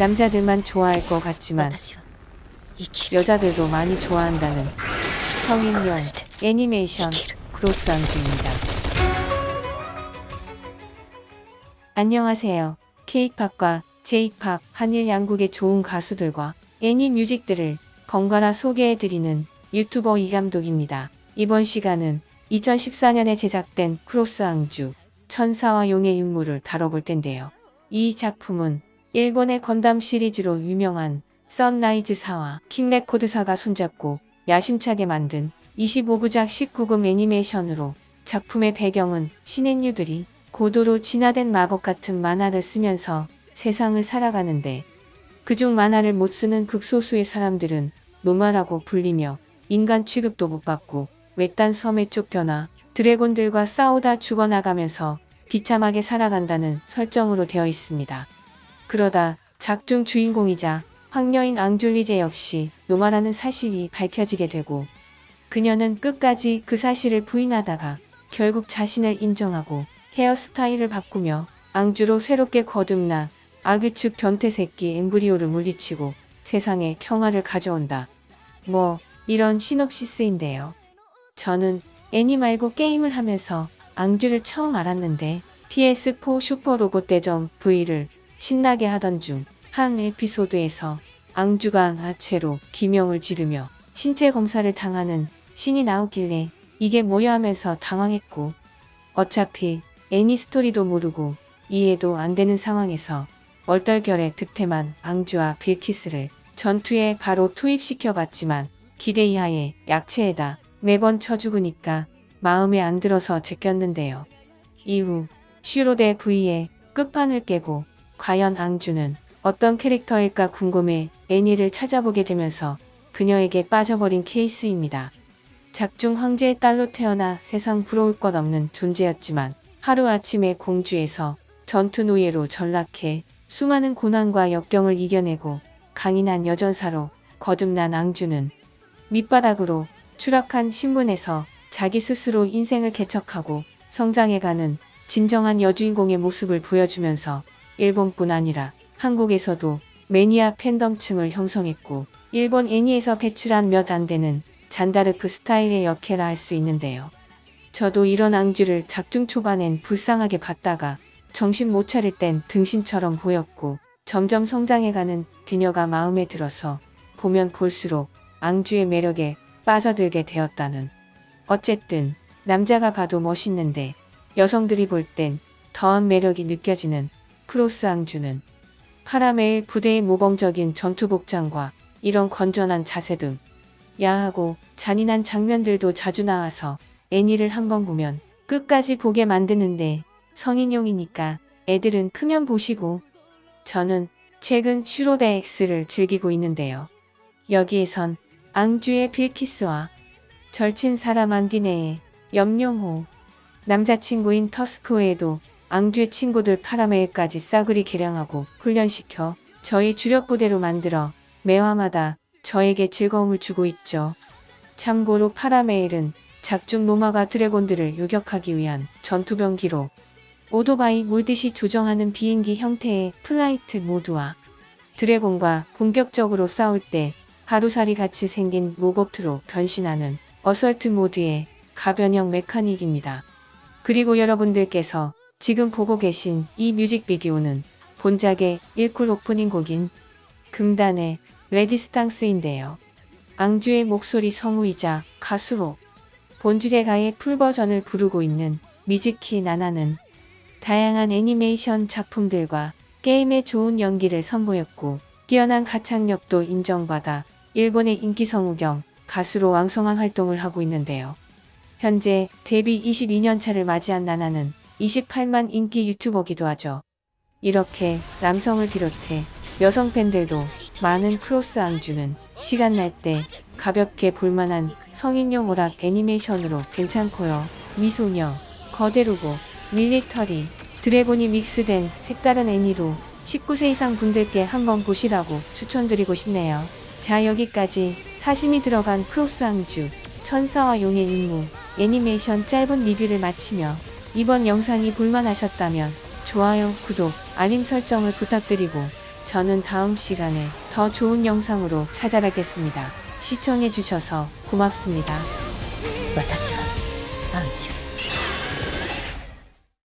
남자들만 좋아할 것 같지만 여자들도 많이 좋아한다는 성인용 애니메이션 크로스 앙주입니다. 안녕하세요. 케이팝과 제이팝 한일 양국의 좋은 가수들과 애니 뮤직들을 번갈아 소개해드리는 유튜버 이감독입니다. 이번 시간은 2014년에 제작된 크로스 앙주 천사와 용의 인물을 다뤄볼 텐데요. 이 작품은 일본의 건담 시리즈로 유명한 썬라이즈사와 킹레코드사가 손잡고 야심차게 만든 25부작 19금 애니메이션으로 작품의 배경은 신앤유들이 고도로 진화된 마법 같은 만화를 쓰면서 세상을 살아가는데 그중 만화를 못 쓰는 극소수의 사람들은 노마라고 불리며 인간 취급도 못 받고 외딴 섬에 쫓겨나 드래곤들과 싸우다 죽어나가면서 비참하게 살아간다는 설정으로 되어 있습니다. 그러다 작중 주인공이자 황녀인 앙줄리제 역시 노마라는 사실이 밝혀지게 되고 그녀는 끝까지 그 사실을 부인하다가 결국 자신을 인정하고 헤어스타일을 바꾸며 앙주로 새롭게 거듭나 아귀축 변태 새끼 엠브리오를 물리치고 세상에 평화를 가져온다. 뭐 이런 시놉시스인데요. 저는 애니 말고 게임을 하면서 앙주를 처음 알았는데 PS4 슈퍼로봇 대전 V를 신나게 하던 중 한 에피소드에서 앙주가 아체로 기명을 지르며 신체 검사를 당하는 신이 나오길래 이게 뭐야 하면서 당황했고 어차피 애니 스토리도 모르고 이해도 안 되는 상황에서 얼떨결에 득템한 앙주와 빌키스를 전투에 바로 투입시켜 봤지만 기대 이하의 약체에다 매번 쳐 죽으니까 마음에 안 들어서 제꼈는데요. 이후 슈로데 V의 끝판을 깨고 과연 앙주는 어떤 캐릭터일까 궁금해 애니를 찾아보게 되면서 그녀에게 빠져버린 케이스입니다. 작중 황제의 딸로 태어나 세상 부러울 것 없는 존재였지만 하루아침에 공주에서 전투 노예로 전락해 수많은 고난과 역경을 이겨내고 강인한 여전사로 거듭난 앙주는 밑바닥으로 추락한 신분에서 자기 스스로 인생을 개척하고 성장해가는 진정한 여주인공의 모습을 보여주면서 일본뿐 아니라 한국에서도 매니아 팬덤층을 형성했고 일본 애니에서 배출한 몇 안 되는 잔다르크 스타일의 역해라 할 수 있는데요. 저도 이런 앙주를 작중 초반엔 불쌍하게 봤다가 정신 못 차릴 땐 등신처럼 보였고 점점 성장해가는 그녀가 마음에 들어서 보면 볼수록 앙주의 매력에 빠져들게 되었다는. 어쨌든 남자가 봐도 멋있는데 여성들이 볼 땐 더한 매력이 느껴지는 크로스 앙주는 파라메일 부대의 모범적인 전투 복장과 이런 건전한 자세 등 야하고 잔인한 장면들도 자주 나와서 애니를 한번 보면 끝까지 보게 만드는데 성인용이니까 애들은 크면 보시고 저는 최근 슈로데 X를 즐기고 있는데요. 여기에선 앙주의 빌키스와 절친 사람 안디네의 염룡호 남자친구인 터스크웨에도 앙주의 친구들 파라메일까지 싸그리 개량하고 훈련시켜 저희 주력부대로 만들어 매화마다 저에게 즐거움을 주고 있죠. 참고로 파라메일은 작중 노마가 드래곤들을 요격하기 위한 전투병기로 오토바이 몰듯이 조정하는 비행기 형태의 flight mode와 드래곤과 본격적으로 싸울 때 하루살이 같이 생긴 로보트로 변신하는 assault mode의 가변형 메카닉입니다. 그리고 여러분들께서 지금 보고 계신 이 뮤직비디오는 본작의 1쿨 오프닝 곡인 금단의 레지스탕스인데요. 앙주의 목소리 성우이자 가수로 본 주제가의 풀버전을 부르고 있는 미즈키 나나는 다양한 애니메이션 작품들과 게임의 좋은 연기를 선보였고 뛰어난 가창력도 인정받아 일본의 인기 성우 겸 가수로 왕성한 활동을 하고 있는데요. 현재 데뷔 22년 차를 맞이한 나나는 28만 인기 유튜버기도 하죠. 이렇게 남성을 비롯해 여성 팬들도 많은 크로스 앙주는 시간 날 때 가볍게 볼만한 성인용 오락 애니메이션으로 괜찮고요. 미소녀, 거대로봇, 밀리터리, 드래곤이 믹스된 색다른 애니로 19세 이상 분들께 한번 보시라고 추천드리고 싶네요. 자 여기까지 사심이 들어간 크로스 앙주 천사와 용의 임무 애니메이션 짧은 리뷰를 마치며 이번 영상이 볼만하셨다면 좋아요, 구독, 알림 설정을 부탁드리고 저는 다음 시간에 더 좋은 영상으로 찾아뵙겠습니다. 시청해주셔서 고맙습니다.